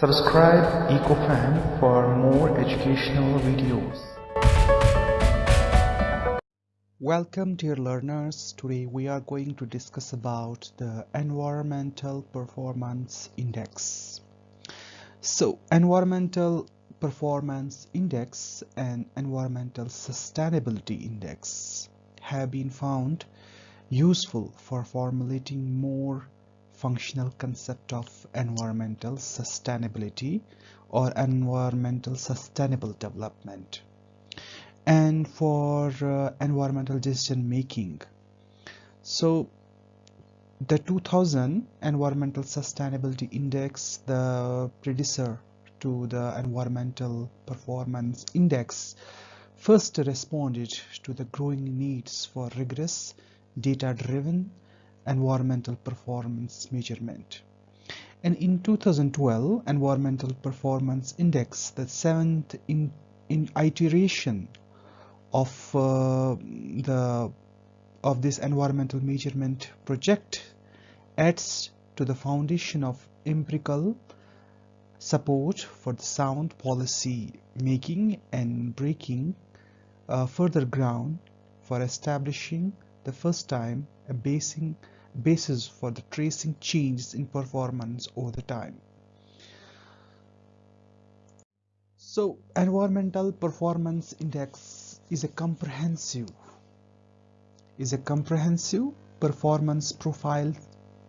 Subscribe EcoFam for more educational videos. Welcome dear learners. Today we are going to discuss about the Environmental Performance Index. So Environmental Performance Index and Environmental Sustainability Index have been found useful for formulating more functional concept of environmental sustainability or environmental sustainable development. And for uh, environmental decision making. So the 2000 environmental sustainability index the predecessor to the environmental performance index first responded to the growing needs for rigorous data driven environmental performance measurement. And in 2012 environmental performance index the seventh in, in iteration of uh, the of this environmental measurement project adds to the foundation of empirical support for the sound policy making and breaking uh, further ground for establishing the first time a basing, basis for the tracing changes in performance over the time. So environmental performance index is a comprehensive is a comprehensive performance profile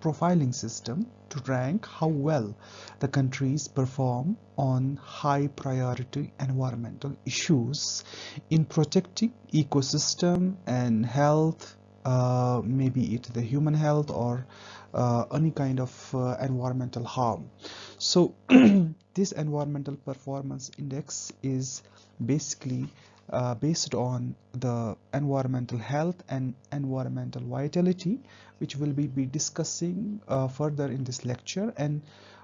profiling system to rank how well the countries perform on high priority environmental issues in protecting ecosystem and health uh, maybe it the human health or uh, any kind of uh, environmental harm. So this environmental performance index is basically uh, based on the environmental health and environmental vitality which will be, be discussing uh, further in this lecture. And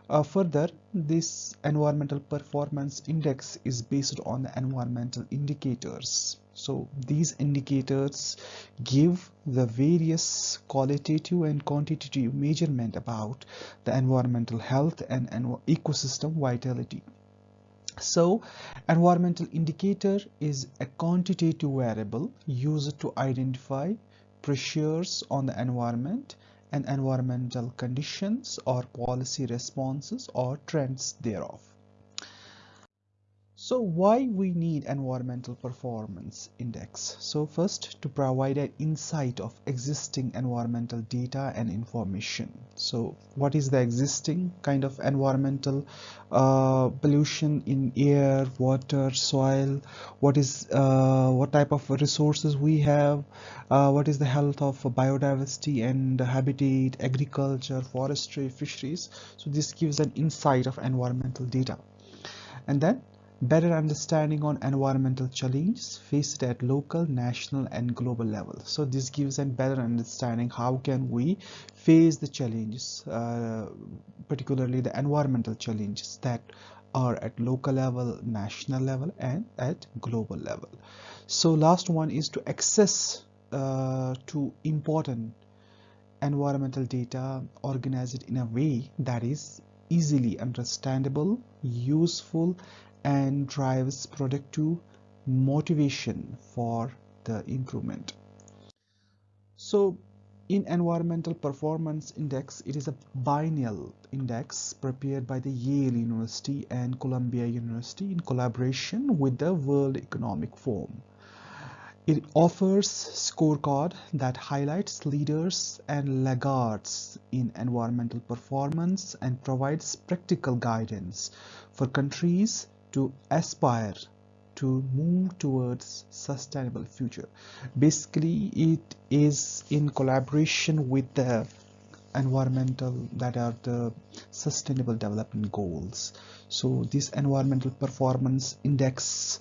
uh, further this environmental performance index is based on the environmental indicators so these indicators give the various qualitative and quantitative measurement about the environmental health and, ecosystem vitality so environmental indicator is a quantitative variable used to identify pressures on the environment and environmental conditions or policy responses or trends thereof. So why we need environmental performance index? So first to provide an insight of existing environmental data and information. So what is the existing kind of environmental uh, pollution in air, water, soil? What is uh, what type of resources we have? Uh, what is the health of biodiversity and habitat, agriculture, forestry, fisheries? So this gives an insight of environmental data. And then better understanding on environmental challenges faced at local national and global level. So this gives a better understanding how can we face the challenges uh, particularly the environmental challenges that are at local level national level and at global level. So last one is to access uh, to important environmental data organized in a way that is easily understandable useful and drives productive motivation for the improvement. So in environmental performance index it is a biennial index prepared by the Yale University and Columbia University in collaboration with the World Economic Forum. It offers scorecard that highlights leaders and laggards in environmental performance and provides practical guidance for countries to aspire to move towards sustainable future. Basically it is in collaboration with the environmental that are the sustainable development goals. So this environmental performance index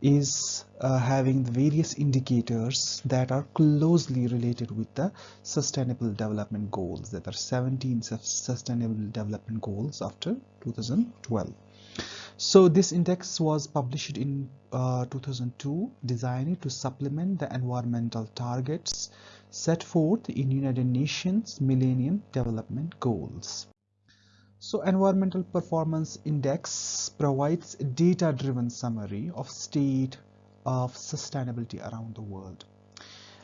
is uh, having the various indicators that are closely related with the sustainable development goals that are 17 sustainable development goals after 2012 so this index was published in uh, 2002 designed to supplement the environmental targets set forth in United Nations Millennium Development Goals. So environmental performance index provides a data-driven summary of state of sustainability around the world.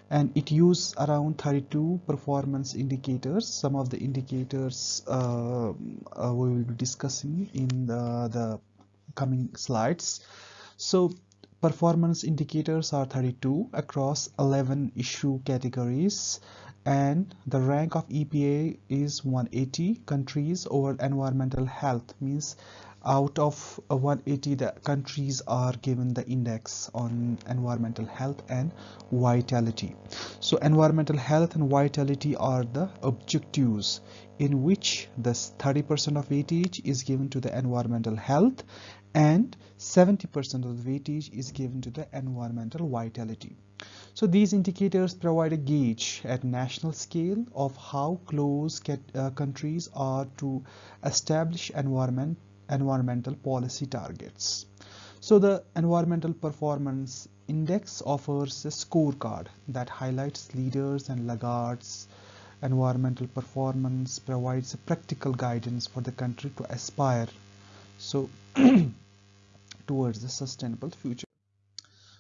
And it uses around 32 performance indicators. Some of the indicators uh, uh, we will be discussing in the, the coming slides. So performance indicators are 32 across 11 issue categories and the rank of EPA is 180 countries over environmental health means out of 180 the countries are given the index on environmental health and vitality so environmental health and vitality are the objectives in which the 30% of weightage is given to the environmental health and 70% of the weightage is given to the environmental vitality so these indicators provide a gauge at national scale of how close uh, countries are to establish environment, environmental policy targets. So the Environmental Performance Index offers a scorecard that highlights leaders and laggards. Environmental performance provides a practical guidance for the country to aspire so towards the sustainable future.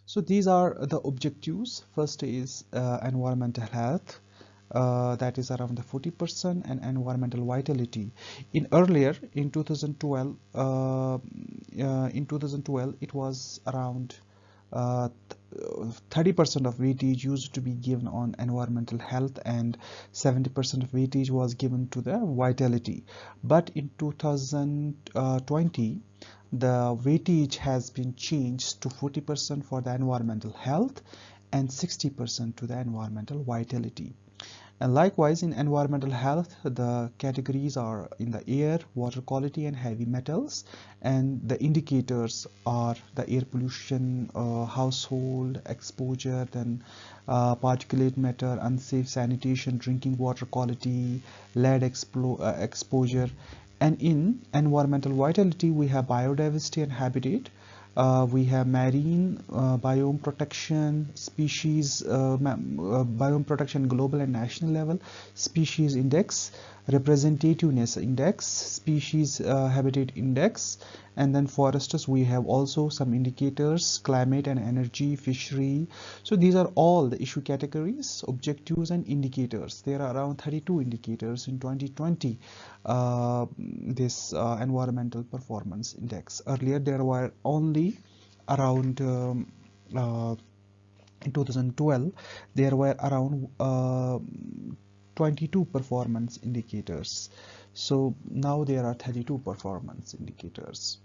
So these are the objectives. First is uh, environmental health. Uh, that is around the 40% and environmental vitality in earlier in 2012 uh, uh, in 2012 it was around 30% uh, of weightage used to be given on environmental health and 70% of weightage was given to the vitality but in 2020 the weightage has been changed to 40% for the environmental health and 60% to the environmental vitality. And likewise in environmental health, the categories are in the air, water quality and heavy metals. And the indicators are the air pollution, uh, household exposure, then uh, particulate matter, unsafe sanitation, drinking water quality, lead uh, exposure and in environmental vitality we have biodiversity and habitat uh, we have marine uh, biome protection species uh, uh biome protection global and national level species index representativeness index species uh, habitat index and then foresters. We have also some indicators climate and energy fishery. So these are all the issue categories objectives and indicators. There are around 32 indicators in 2020 uh, this environmental performance index. Earlier there were only around um, uh, in 2012 there were around uh, 22 performance indicators. So now there are 32 performance indicators.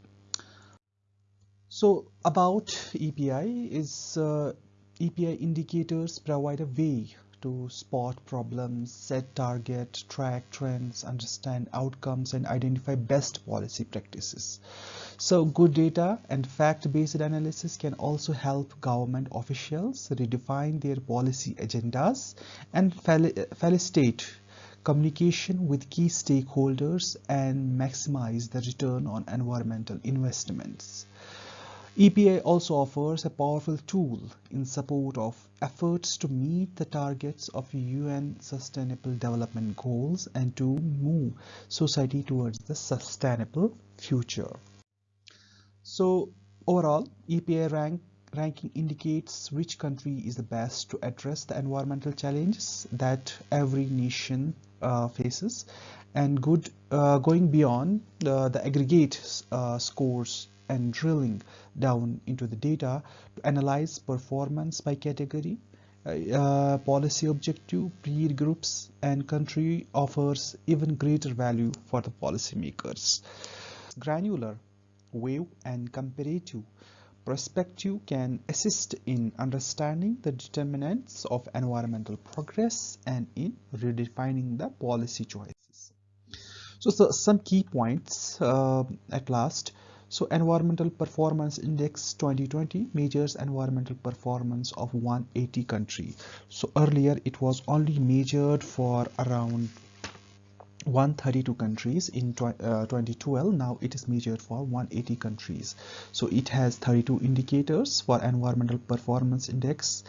So about EPI is uh, EPI indicators provide a way to spot problems, set target, track trends, understand outcomes and identify best policy practices. So good data and fact-based analysis can also help government officials redefine their policy agendas and facilitate communication with key stakeholders and maximize the return on environmental investments. EPI also offers a powerful tool in support of efforts to meet the targets of UN Sustainable Development Goals and to move society towards the sustainable future. So overall, EPA rank, ranking indicates which country is the best to address the environmental challenges that every nation uh, faces and good uh, going beyond the, the aggregate uh, scores and drilling down into the data to analyze performance by category, uh, uh, policy objective, peer groups, and country offers even greater value for the policymakers. Granular, wave, and comparative perspective can assist in understanding the determinants of environmental progress and in redefining the policy choices. So, so some key points uh, at last. So Environmental Performance Index 2020 measures environmental performance of 180 countries. So earlier it was only measured for around 132 countries in uh, 2012 now it is measured for 180 countries. So it has 32 indicators for environmental performance index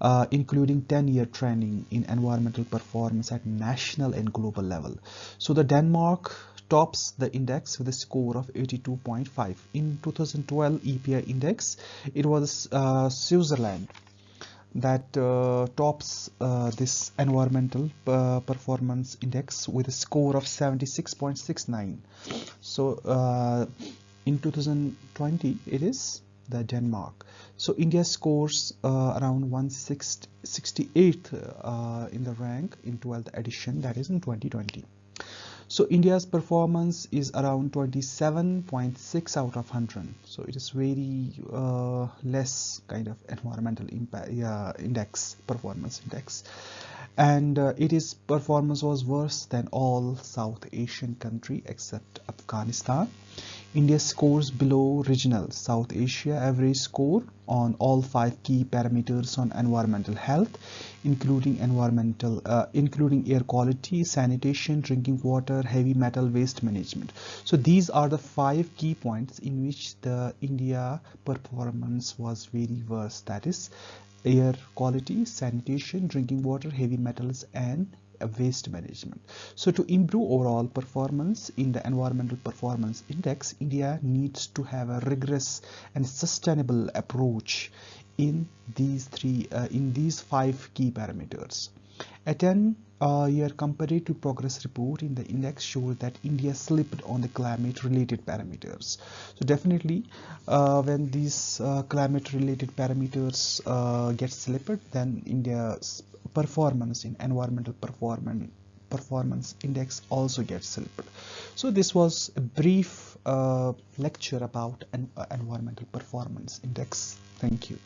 uh, including 10 year training in environmental performance at national and global level. So the denmark tops the index with a score of 82.5 in 2012 EPI index it was uh, Switzerland that uh, tops uh, this environmental uh, performance index with a score of 76.69 so uh, in 2020 it is the Denmark. So India scores uh, around 168th uh, in the rank in 12th edition that is in 2020 so India's performance is around 27.6 out of 100 so it is very uh, less kind of environmental impact uh, index performance index. And uh, it is performance was worse than all South Asian country except Afghanistan India scores below regional South Asia average score on all five key parameters on environmental health, including environmental, uh, including air quality, sanitation, drinking water, heavy metal waste management. So these are the five key points in which the India performance was very worse. That is air quality, sanitation, drinking water, heavy metals, and waste management. So to improve overall performance in the environmental performance index, India needs to have a rigorous and sustainable approach in these three, uh, in these five key parameters. A 10 uh, year comparative progress report in the index showed that India slipped on the climate related parameters. So definitely uh, when these uh, climate related parameters uh, get slipped then India's performance in environmental performance performance index also gets slipped. So this was a brief uh, lecture about an uh, environmental performance index. Thank you.